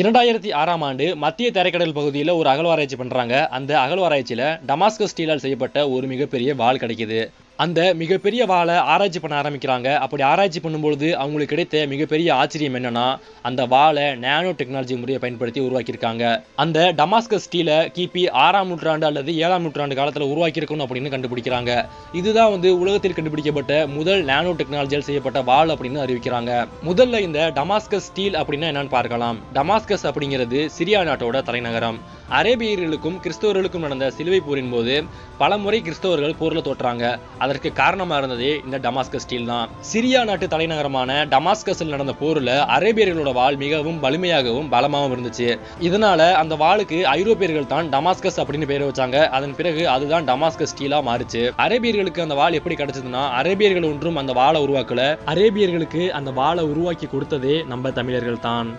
இரண்டாயிரத்தி ஆறாம் ஆண்டு மத்திய தரைக்கடல் பகுதியில் ஒரு அகழ்வாராய்ச்சி பண்ணுறாங்க அந்த அகழ்வாராய்ச்சியில் டமாஸ்கஸ் ஸ்டீலால் செய்யப்பட்ட ஒரு மிகப்பெரிய வால் கிடைக்குது. அந்த மிகப்பெரிய வாளை ஆராய்ச்சி பண்ண ஆரம்பிக்கிறாங்க. அப்படி ஆராய்ச்சி பண்ணும்பொழுது அவங்களுக்கு கிடைத்த மிகப்பெரிய ஆச்சரியம் என்னன்னா அந்த வாளை நேனோ டெக்னாலஜி முறையை பயன்படுத்தி உருவாக்கியிருக்காங்க. அந்த டமாஸ்கஸ் ஸ்டீலை கிபி ஆறாம் நூற்றாண்டு அல்லது ஏழாம் நூற்றாண்டு காலத்தில் உருவாக்கியிருக்கணும் அப்படின்னு கண்டுபிடிக்கிறாங்க. இதுதான் வந்து உலகத்தில் கண்டுபிடிக்கப்பட்ட முதல் நேனோ டெக்னாலஜியால் செய்யப்பட்ட வாள் அப்படின்னு அறிவிக்கிறாங்க. முதல்ல இந்த டமாஸ்கஸ் ஸ்டீல் அப்படின்னா என்னன்னு பார்க்கலாம். டமாஸ்கஸ் அப்படிங்கிறது சிரியா நாட்டோட தலைநகரம். அரேபியர்களுக்கும் கிறிஸ்தவர்களுக்கும் நடந்த சிலுவை போரின் போது பல முறை கிறிஸ்தவர்கள் போர்ல தோற்றாங்க. அதற்கு காரணமா இருந்ததே இந்த டமாஸ்கஸ் ஸ்டீல் தான். சிரியா நாட்டு தலைநகரமான டமாஸ்கஸில் நடந்த போர்ல அரேபியர்களோட வாள் மிகவும் வலிமையாகவும் பலமாகவும் இருந்துச்சு. இதனால அந்த வாளுக்கு ஐரோப்பியர்கள் தான் டமாஸ்கஸ் அப்படின்னு பேர் வச்சாங்க. அதன் பிறகு அதுதான் டமாஸ்கஸ் ஸ்டீலா மாறுச்சு. அரேபியர்களுக்கு அந்த வாள் எப்படி கிடைச்சதுன்னா அரேபியர்கள் ஒன்றும் அந்த வாளை உருவாக்கல. அரேபியர்களுக்கு அந்த வாளை உருவாக்கி கொடுத்ததே நம்ம தமிழர்கள் தான்.